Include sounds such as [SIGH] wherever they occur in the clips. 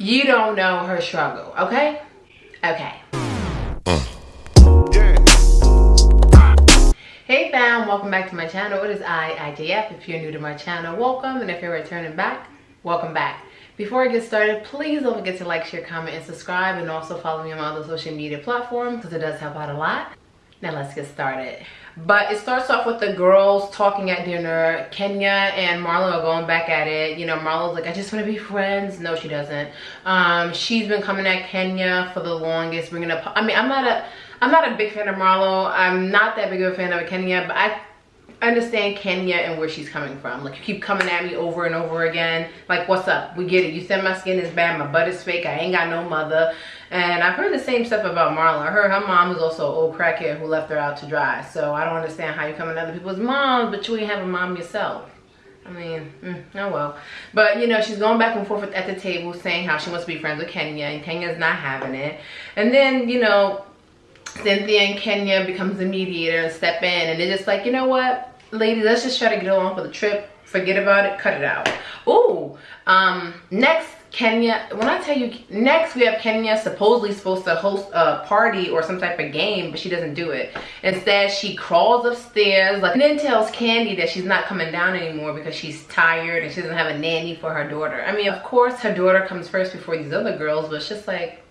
you don't know her struggle, okay? Okay. Hey fam, welcome back to my channel. It is I, IJF. If you're new to my channel, welcome. And if you're returning back, welcome back. Before I get started, please don't forget to like, share, comment, and subscribe. And also follow me on my other social media platforms because it does help out a lot. Now let's get started. But it starts off with the girls talking at dinner. Kenya and Marlo are going back at it. You know, Marlo's like, I just want to be friends. No, she doesn't. Um, she's been coming at Kenya for the longest, bringing up. I mean, I'm not a, I'm not a big fan of Marlo. I'm not that big of a fan of Kenya, but I understand Kenya and where she's coming from. Like you keep coming at me over and over again. Like what's up? We get it. You said my skin is bad, my butt is fake, I ain't got no mother. And I've heard the same stuff about Marla. I heard her mom was also an old crackhead who left her out to dry. So I don't understand how you come at other people's moms, but you ain't have a mom yourself. I mean, mm, oh well. But, you know, she's going back and forth at the table saying how she wants to be friends with Kenya, and Kenya's not having it. And then, you know, Cynthia and Kenya becomes the mediator and step in, and they're just like, you know what? Ladies, let's just try to get along for the trip. Forget about it, cut it out. Oh, um, next, Kenya, when I tell you, next we have Kenya supposedly supposed to host a party or some type of game, but she doesn't do it. Instead, she crawls upstairs, like, and then tells Kandi that she's not coming down anymore because she's tired and she doesn't have a nanny for her daughter. I mean, of course, her daughter comes first before these other girls, but it's just like,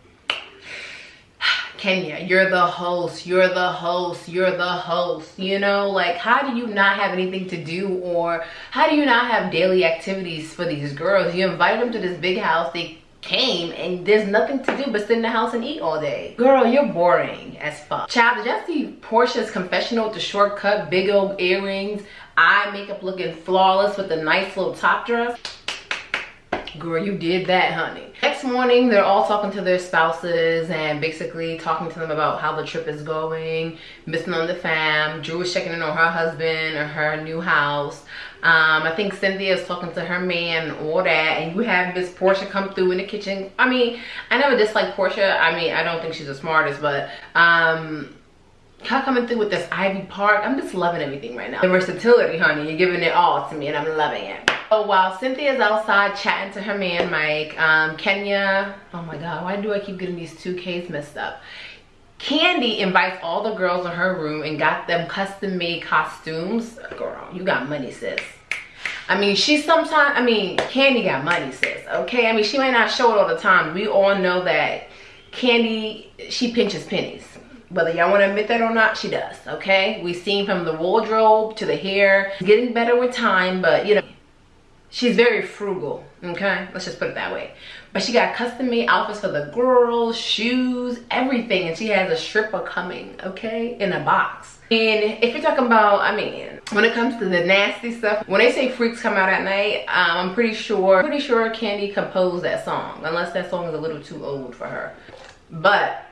Kenya, you're the host, you're the host, you're the host, you know? Like, how do you not have anything to do or how do you not have daily activities for these girls? You invited them to this big house, they came and there's nothing to do but sit in the house and eat all day. Girl, you're boring as fuck. Child, did y'all see Porsha's confessional with the shortcut, big old earrings, eye makeup looking flawless with a nice little top dress? girl you did that honey next morning they're all talking to their spouses and basically talking to them about how the trip is going missing on the fam drew is checking in on her husband or her new house. Um, I think Cynthia is talking to her man all that and you have Miss Porsha come through in the kitchen. I mean I never disliked Porsha I mean I don't think she's the smartest but um her coming through with this Ivy Park I'm just loving everything right now. The versatility honey you're giving it all to me and I'm loving it so while Cynthia's outside chatting to her man Mike, um, Kenya, oh my God, why do I keep getting these two Ks messed up? Kandi invites all the girls in her room and got them custom made costumes. Girl, you got money, sis. I mean, she sometimes, I mean, Kandi got money, sis, okay? I mean, she might not show it all the time. We all know that Kandi, she pinches pennies. Whether y'all want to admit that or not, she does, okay? We've seen from the wardrobe to the hair. Getting better with time, but, you know, she's very frugal okay? Let's just put it that way. But she got custom made outfits for the girls shoes everything and she has a stripper coming okay? In a box. And if you're talking about i mean when it comes to the nasty stuff when they say freaks come out at night um, i'm pretty sure pretty sure Kandi composed that song unless that song is a little too old for her. But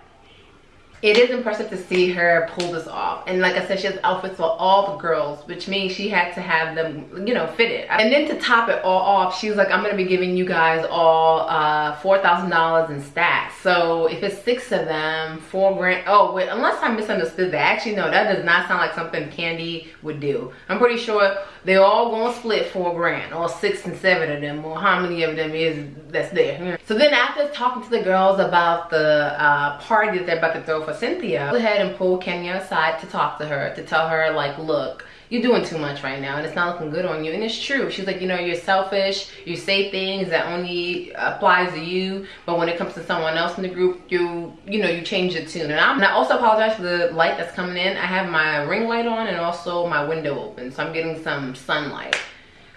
it is impressive to see her pull this off. And like i said she has outfits for all the girls which means she had to have them you know fitted and then to top it all off she was like i'm gonna be giving you guys all uh four thousand dollars in stacks. So if it's six of them four grand oh wait unless i misunderstood that. Actually no that does not sound like something Kandi would do. I'm pretty sure they all gonna split four grand or six and seven of them or how many of them is that's there. So then after talking to the girls about the uh party that they're about to throw for Cynthia, go ahead and pull Kenya aside to talk to her, to tell her like, look, you're doing too much right now and it's not looking good on you and it's true she's like you know you're selfish you say things that only applies to you but when it comes to someone else in the group you you know you change the tune and, I'm, and i also apologize for the light that's coming in i have my ring light on and also my window open so i'm getting some sunlight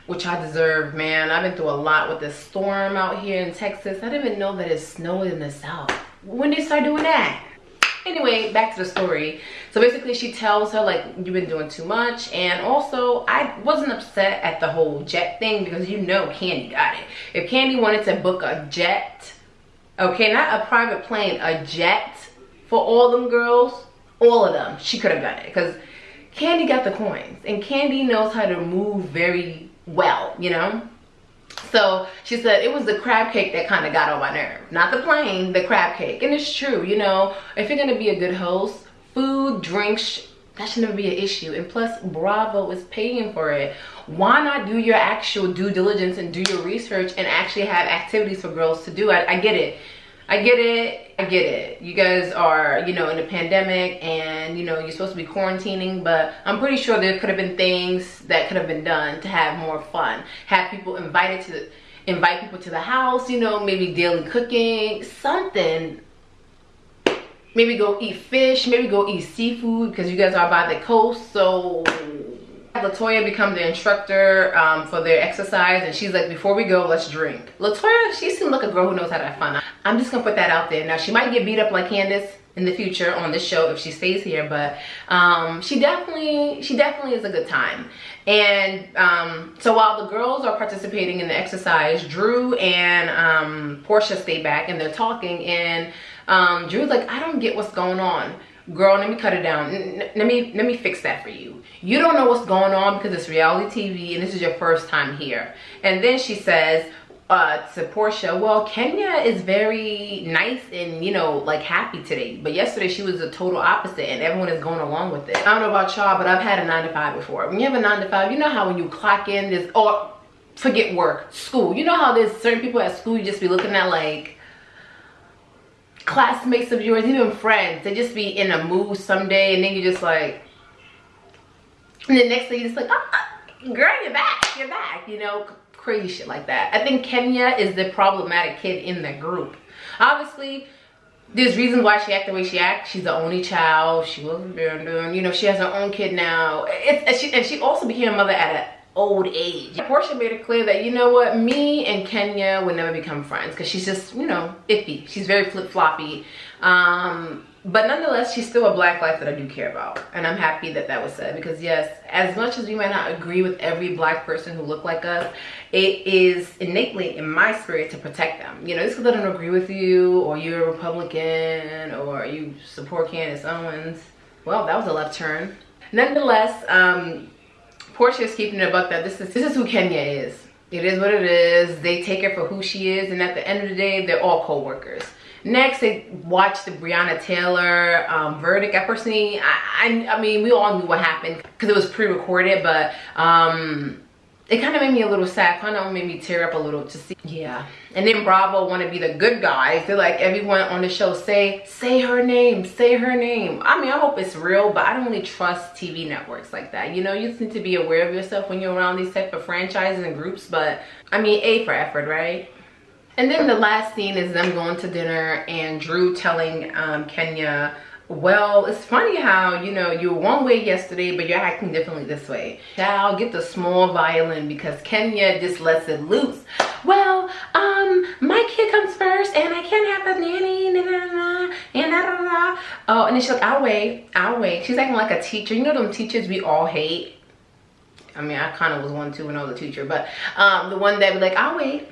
which I deserve, man. I've been through a lot with this storm out here in Texas. I didn't even know that it snowed in the south. When did you start doing that? Anyway back to the story. So basically she tells her like you've been doing too much and also i wasn't upset at the whole jet thing because you know Kandi got it. If Kandi wanted to book a jet okay not a private plane a jet for all them girls all of them she could have done it because Kandi got the coins and Kandi knows how to move very well you know so she said it was the crab cake that kind of got on my nerve. Not the plane, the crab cake. And it's true, you know, if you're going to be a good host, food, drinks that should never be an issue and plus bravo is paying for it why not do your actual due diligence and do your research and actually have activities for girls to do i, I get it I get it. I get it. You guys are, you know, in a pandemic and, you know, you're supposed to be quarantining, but I'm pretty sure there could have been things that could have been done to have more fun. Have people invited to, invite people to the house, you know, maybe daily cooking, something maybe go eat fish maybe go eat seafood because you guys are by the coast so latoya becomes the instructor um, for their exercise and she's like before we go let's drink latoya she seems like a girl who knows how to have fun i'm just gonna put that out there now she might get beat up like Candiace in the future on this show if she stays here but um, she definitely she definitely is a good time and um, so while the girls are participating in the exercise drew and um, Porsha stay back and they're talking and um, Drew's like, I don't get what's going on. Girl, let me cut it down. let me let me fix that for you. You don't know what's going on because it's reality TV and this is your first time here. And then she says, uh, to Porsha, well, Kenya is very nice and, you know, like happy today. But yesterday she was the total opposite and everyone is going along with it. I don't know about y'all, but I've had a nine to five before. When you have a nine to five, you know how when you clock in this, or forget work, school. You know how there's certain people at school you just be looking at like, classmates of yours, even friends, they just be in a mood someday and then you just like, and the next thing you just like, ah, girl, you're back, you're back, you know, crazy shit like that. I think Kenya is the problematic kid in the group. Obviously, there's reasons why she act the way she acts. She's the only child. She wasn't doing, you know, she has her own kid now. It's, and, she, and she also became a mother at an old age. Porsha made it clear that, you know what, me and Kenya would never become friends because she's just, you know, iffy. She's very flip-floppy. Um, but nonetheless, she's still a black life that I do care about. And I'm happy that that was said because yes, as much as we might not agree with every black person who look like us, it is innately in my spirit to protect them. You know, just because I don't agree with you or you're a Republican or you support Candace Owens. Well, that was a left turn. Nonetheless, um, Porsha is keeping it buck that this is this is who Kenya is. It is what it is. They take her for who she is, and at the end of the day, they're all co-workers. Next, they watched the Breonna Taylor um, verdict. I personally, I, I, I, mean, we all knew what happened because it was pre-recorded, but um, it kind of made me a little sad kind of made me tear up a little to see. Yeah. And then bravo want to be the good guys they're like everyone on the show say say her name say her name. I mean i hope it's real but i don't really trust tv networks like that. You know you just need to be aware of yourself when you're around these type of franchises and groups but i mean a for effort right and then the last scene is them going to dinner and drew telling um, kenya well it's funny how you know you were one way yesterday but you're acting differently this way. Child get the small violin because kenya just lets it loose. Well um my kid comes first and i can't have a nanny nah, nah, nah, and da, da. oh and then she's like i'll wait i'll wait. She's acting like a teacher. You know them teachers we all hate? I mean i kind of was one too when i was a teacher but um the one that be like i'll wait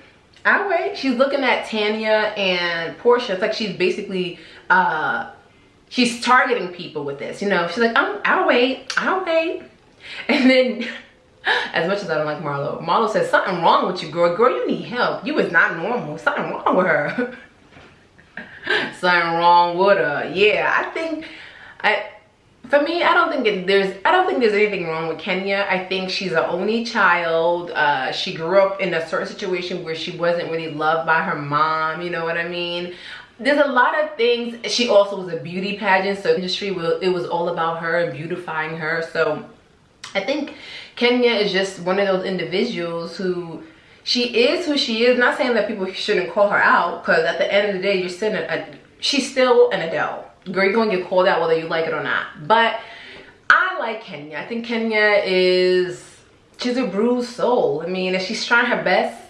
I'll wait. She's looking at Tanya and Porsha. It's like she's basically uh she's targeting people with this you know? She's like I'm, i'll wait. I'll wait. [LAUGHS] And then [LAUGHS] as much as i don't like marlo marlo says something wrong with you girl. Girl you need help. You is not normal. Something wrong with her. [LAUGHS] Something wrong with her. Yeah i think i for me i don't think it, there's i don't think there's anything wrong with kenya. I think she's an only child. Uh, she grew up in a certain situation where she wasn't really loved by her mom you know what i mean? There's a lot of things. She also was a beauty pageant so industry will it was all about her and beautifying her. So i think kenya is just one of those individuals who she is who she is. Not saying that people shouldn't call her out because at the end of the day you're still a, she's still an adele girl you're gonna get called out whether you like it or not. But i like kenya. I think kenya is she's a bruised soul. I mean she's trying her best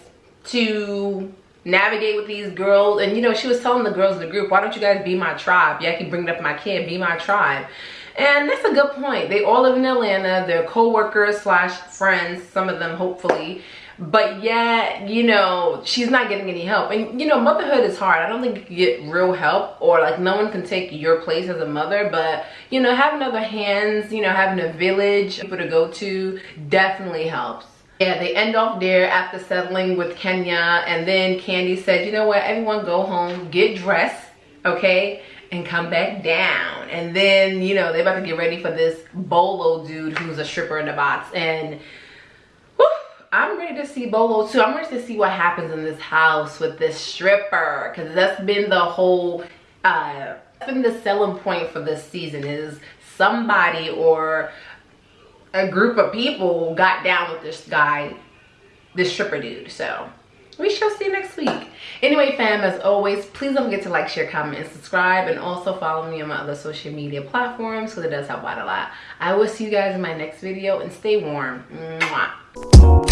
to navigate with these girls. And you know she was telling the girls in the group why don't you guys be my tribe? Yeah i keep bringing up my kid. Be my tribe. And that's a good point. They all live in atlanta. They're co-workers slash friends some of them hopefully but yeah you know she's not getting any help and you know motherhood is hard i don't think you can get real help or like no one can take your place as a mother but you know having other hands you know having a village people to go to definitely helps yeah, they end off there after settling with Kenya. And then Kandi said, you know what, everyone go home, get dressed, okay? and come back down. And then, you know, they're about to get ready for this Bolo dude who's a stripper in the box. And I'm ready to see Bolo too. I'm ready to see what happens in this house with this stripper. Because that's been the whole, uh, been the selling point for this season is somebody or a group of people got down with this guy, this stripper dude. So we shall see next week. Anyway, fam, as always, please don't forget to like, share, comment, and subscribe. And also follow me on my other social media platforms because it does help out a lot. I will see you guys in my next video and stay warm. Mwah.